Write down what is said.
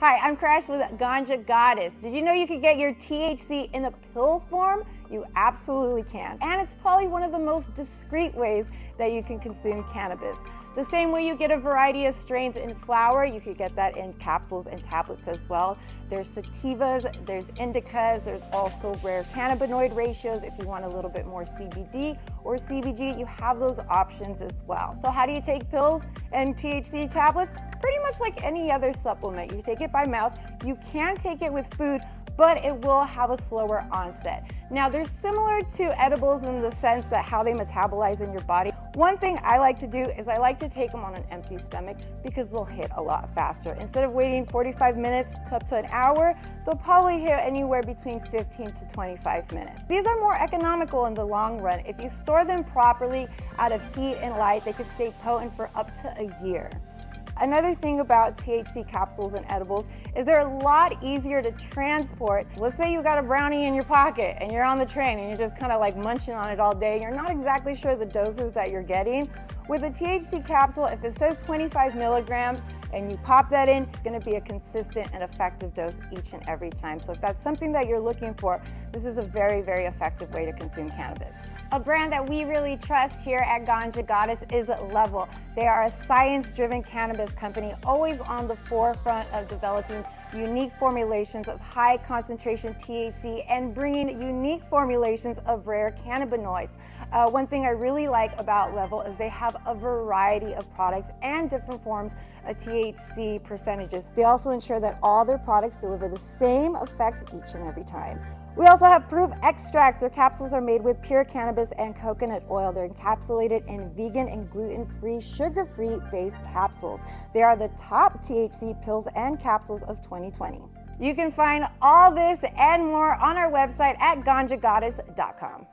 Hi, I'm Crash with Ganja Goddess. Did you know you could get your THC in a pill form? You absolutely can. And it's probably one of the most discreet ways that you can consume cannabis. The same way you get a variety of strains in flower, you could get that in capsules and tablets as well. There's sativas, there's indicas, there's also rare cannabinoid ratios if you want a little bit more CBD or CBG, you have those options as well. So how do you take pills and THC tablets? Pretty much like any other supplement. You take it by mouth, you can take it with food, but it will have a slower onset. Now they're similar to edibles in the sense that how they metabolize in your body. One thing I like to do is I like to take them on an empty stomach because they'll hit a lot faster. Instead of waiting 45 minutes to up to an hour, they'll probably hit anywhere between 15 to 25 minutes. These are more economical in the long run. If you store them properly out of heat and light, they could stay potent for up to a year. Another thing about THC capsules and edibles is they're a lot easier to transport. Let's say you've got a brownie in your pocket and you're on the train and you're just kind of like munching on it all day. You're not exactly sure the doses that you're getting. With a THC capsule, if it says 25 milligrams, and you pop that in, it's gonna be a consistent and effective dose each and every time. So if that's something that you're looking for, this is a very, very effective way to consume cannabis. A brand that we really trust here at Ganja Goddess is Level. They are a science-driven cannabis company, always on the forefront of developing unique formulations of high concentration THC and bringing unique formulations of rare cannabinoids. Uh, one thing I really like about Level is they have a variety of products and different forms of THC percentages. They also ensure that all their products deliver the same effects each and every time. We also have Proof Extracts. Their capsules are made with pure cannabis and coconut oil. They're encapsulated in vegan and gluten-free, sugar-free based capsules. They are the top THC pills and capsules of 2020. You can find all this and more on our website at ganjagoddess.com.